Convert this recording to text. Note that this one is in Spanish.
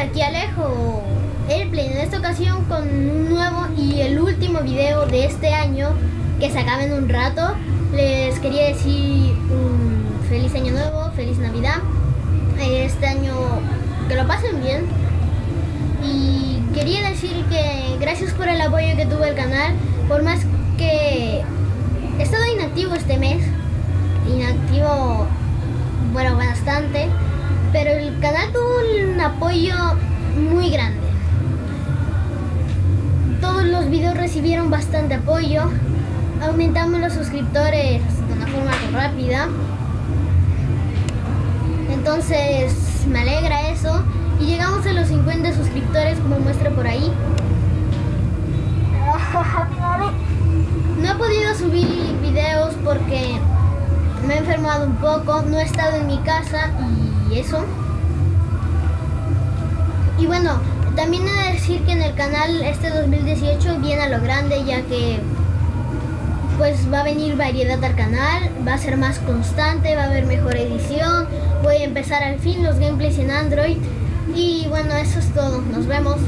aquí Alejo Airplane en esta ocasión con un nuevo y el último video de este año que se acaba en un rato. Les quería decir un feliz año nuevo, feliz navidad. Este año que lo pasen bien. Y quería decir que gracias por el apoyo que tuvo el canal, por más que he estado inactivo este mes, inactivo, bueno, bastante, apoyo muy grande. Todos los videos recibieron bastante apoyo, aumentamos los suscriptores de una forma rápida. Entonces me alegra eso y llegamos a los 50 suscriptores como muestra por ahí. No he podido subir videos porque me he enfermado un poco, no he estado en mi casa y eso. Y bueno, también he de decir que en el canal este 2018 viene a lo grande ya que pues va a venir variedad al canal, va a ser más constante, va a haber mejor edición, voy a empezar al fin los gameplays en Android y bueno, eso es todo, nos vemos.